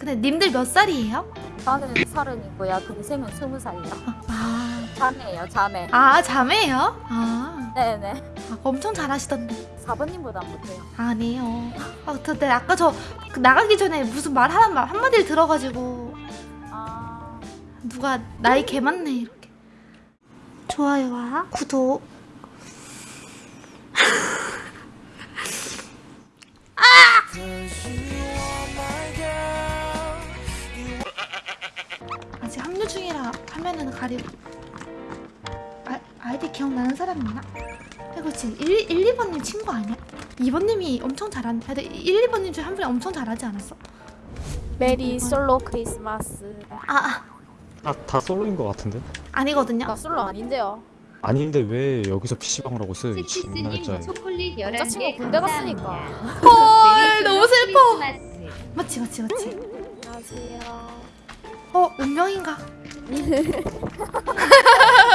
근데 님들 몇 살이에요? 저는 서른이고요. 동생은 스무 살이요. 아, 자매예요, 자매. 아 자매예요? 아, 네네. 아 엄청 잘하시던데. 4번님보다 못해요. 아니에요. 아, 근데 아까 저그 나가기 전에 무슨 말 하나 말 한마디를 들어가지고 아, 누가 나이 개 많네 이렇게. 좋아요와 구독. 화면은 가리고. 아, 아이디 기억나는 사람 있나? 이거 지금 1, 1 2번님 친구 아니야? 2번님이 엄청. 근데 1, 2번님 중에 한 분이 엄청 잘하지 않았어? 메리 솔로 크리스마스. 아, 아 다, 다 솔로인 것 같은데? 아니거든요. 나 솔로 아닌데요. 아닌데 왜 여기서 PC방을 하고 있어요? 진짜 초콜릿 11개 여자친구 군대 갔으니까. 헐 너무 슬퍼. 맞지 맞지 맞지. 안녕하세요. 어 운명인가?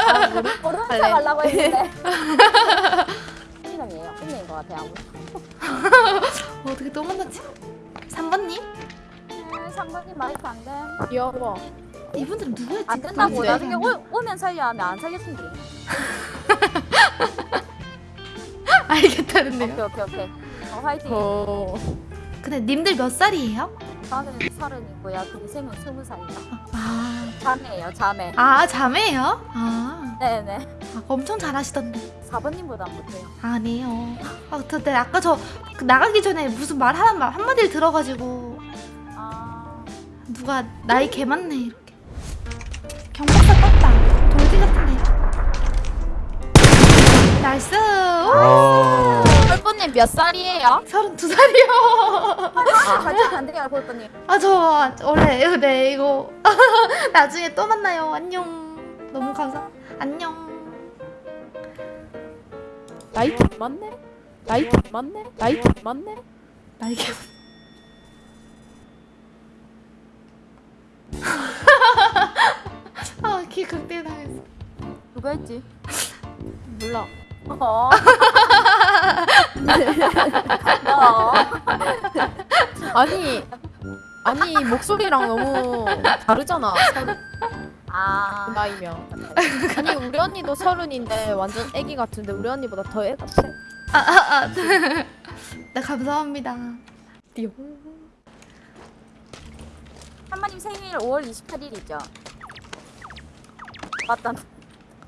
아, 모르는 척 하려고 했는데. 신랑이에요. 끝내인 것 같아요. 아무튼. 어, 어떻게 또 만났지? 3번님? 음, 3번님 마이크 안 돼. 귀여워. 이분들은 누구였지? 안 된다고. 나중에 오, 오면 살려 하면 안 살겠는데. 알겠다는데요. 오케이, 오케이, 오케이. 어, 화이팅. 근데 님들 몇 살이에요? 저는 서른이고요. 동생은 스무 살이요. 아, 자매예요, 자매. 아 자매예요? 아, 네네. 아 엄청 잘하시던데. 4번님보다 못해요. 아니에요. 아, 근데 아까 저그 나가기 전에 무슨 말말 한마디를 들어가지고 아, 누가 나이 개 많네 이렇게. 경박사 떴다. 돌기 같은데. 나이스. 아, 펄프님 몇 살이에요? 32살이요. 아, 안 돼요, 펄프님. 아저 원래 네 이거 나중에 또 만나요 안녕 너무 감사 안녕 나이 좀 맞네? 나이 좀 맞네? 나이 좀 맞네? 날개 아키 극대 당했어 누가 했지? 몰라. 어. 어. 아니 아니 목소리랑 너무 다르잖아 서른 아, 나이면. 아니 우리 언니도 서른인데 완전 애기 같은데 우리 언니보다 더 애 같아. 아아아. 네 감사합니다. 띠용. 한마님 생일 5월 28일이죠? 맞다.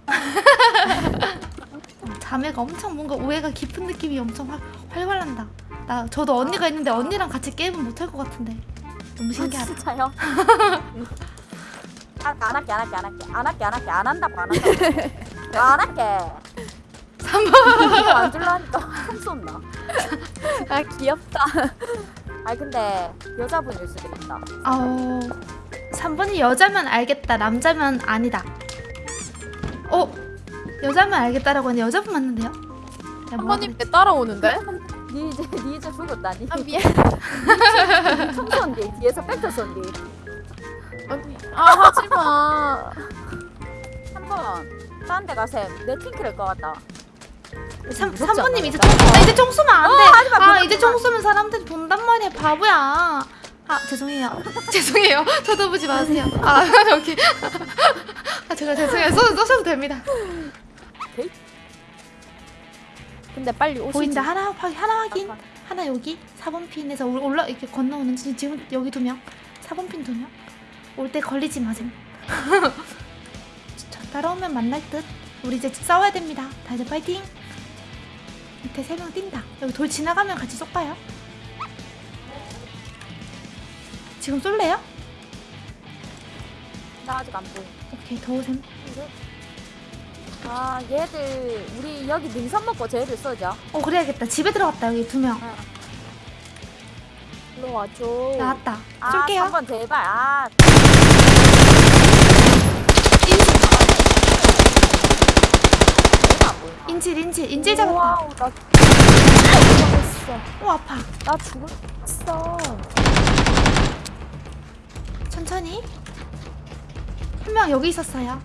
자매가 엄청 뭔가 오해가 깊은 느낌이 엄청 활, 활발한다 나 저도 언니가 있는데 언니랑 같이 게임은 못할 것 같은데 너무 신기하다 진짜요? 아, 안 할게, 안 할게, 안 할게. 안 할게, 안 할게. 안 한다고, 안 한다고. 안 할게. 3번 이거 안 줄라니까 총 쏜다. 아 귀엽다 아니, 근데 여자분일 수도 있다. 어 3번이 여자면 알겠다 남자면 아니다 어? 여자면 알겠다라고 하는데 여자분 맞는데요? 한번님 왜 따라오는데? 니 이제, 니 이제 죽었다, 니. 아 미안 총 쏜디. 뒤에서 백터 쏜디. 언니 아 하지 마 한번 딴 데 가셈. 내 팅크를 것 같다. 그랬지? 3, 무섭지 3번님 않나, 이제 일단? 총, 아, 이제 총 쏘면 안돼 하지 마, 아 이제 하지 마. 총 쏘면 사람들이 본단 말이야 바보야 아 죄송해요 죄송해요 쳐다보지 마세요 아 여기 아 제가 죄송해요 쏘, 쏘셔도 됩니다 근데 빨리 오시지. 보인다 하나 확 하나 확인. 하나 여기. 4번 핀에서 올- 올라 이렇게 건너오는지 지금 여기 두 명. 4번 핀 두 명. 올 때 걸리지 마셈 저 따라오면 만날 듯. 우리 이제 싸워야 됩니다. 다들 파이팅. 밑에 세 명 뛴다. 여기 돌 지나가면 같이 쏠까요? 지금 쏠래요? 나 아직 안 보여. 오케이 더우셈 아, 얘들, 우리 여기 능선 먹고 쟤들 쏘죠. 어 그래야겠다. 집에 들어갔다 여기 두명. 일로 와줘. 나왔다. 아, 쏠게요. 3번 제발. 아, 인질 인질 인질 잡았다. 와우, 나 죽었어. 오 아파. 나 죽었어. 천천히. 한 명 여기 있었어요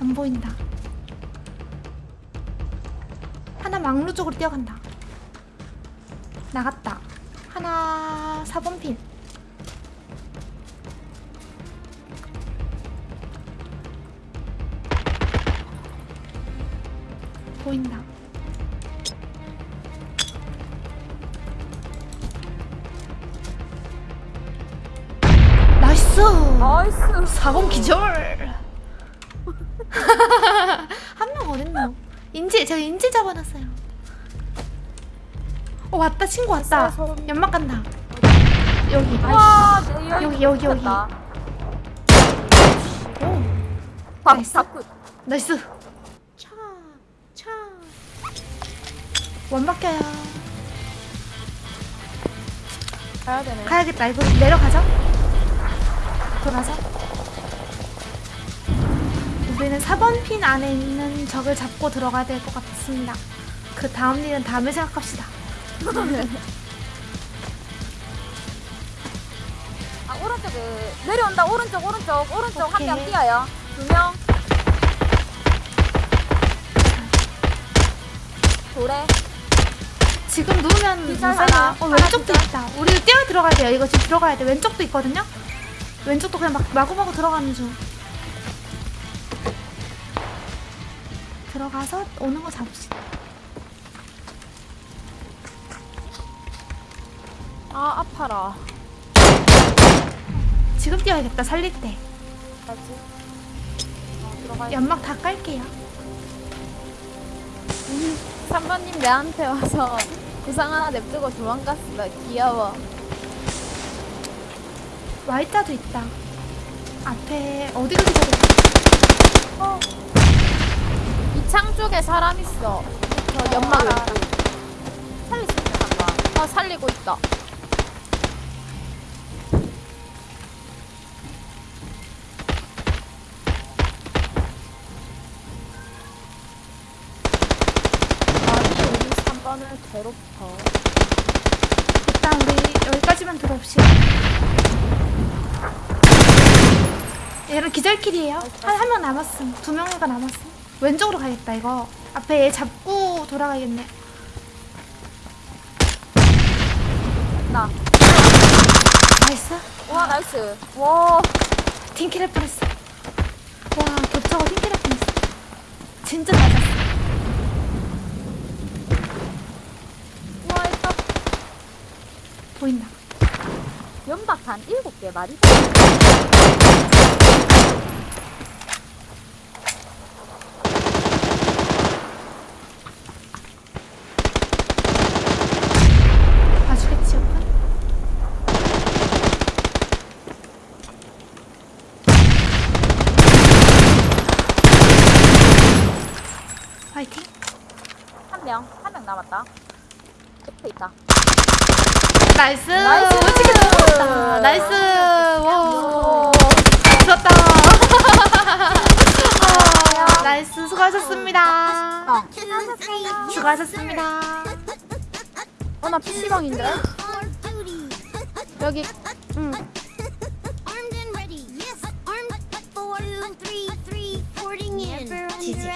안 보인다 하나 막루 쪽으로 뛰어간다 나갔다. 하나 4번 핀. 보인다. 나이스. 나이스 4번 기절. 한 명 어딨노? 인지 제가 인지 잡아놨어요. 어 왔다 친구 왔다. 연막 간다. 여기. 와 여기, 여기, 여기. 다오 나이스 나이스. 차, 차. 원박혀요. 가야 되네. 가야겠다. 이거 내려가자. 돌아서. 우리는 4번 핀 안에 있는 적을 잡고 들어가야 될 것 같습니다. 그 다음 일은 다음에 생각합시다. 아 오른쪽에 내려온다 오른쪽 오른쪽 오른쪽 한 명. 뛰어요 두명 돌에 지금 누우면. 하나, 어, 하나 왼쪽도 기절. 있다. 우리 뛰어 들어가야 돼요. 이거 지금 들어가야 돼. 왼쪽도 있거든요. 왼쪽도 그냥 막 마구마구 들어가는 중. 들어가서 오는 거 잡읍시다. 아 아파라. 지금 뛰어야겠다. 살릴 때. 어, 연막 다 깔게요. 3번님 내한테 와서 구상 하나 냅두고 도망갔어. 귀여워. Y자도 있다. 앞에 어디가 기다려? 어. 이창 쪽에 사람 있어. 저 연막 왼쪽. 살릴 수 있는 한번 어 살리고 있다. 아니 우리 3번을 괴롭혀. 일단 우리 여기까지만 들어옵시다. 얘는 기절킬이에요. 한 한 명 남았음. 두 명가 남았음. 왼쪽으로 가겠다 이거. 앞에 얘 잡고 돌아가야겠네. 나. 나이스. 와 나이스 와 팀킬할 뻔했어. 와 겹쳐가 팀킬할 뻔했어. 진짜 맞았어. 와 일단 보인다. 연박한 일곱 개 말이 명. 한 명 남았다. 옆에 있다. 나이스. 나이스. 어떻게 나이스. 아, 와. 좋았다. 나이스. 수고하셨습니다. 아, 수고하셨습니다. 어, 나 PC방인데? 여기, 응. 지지.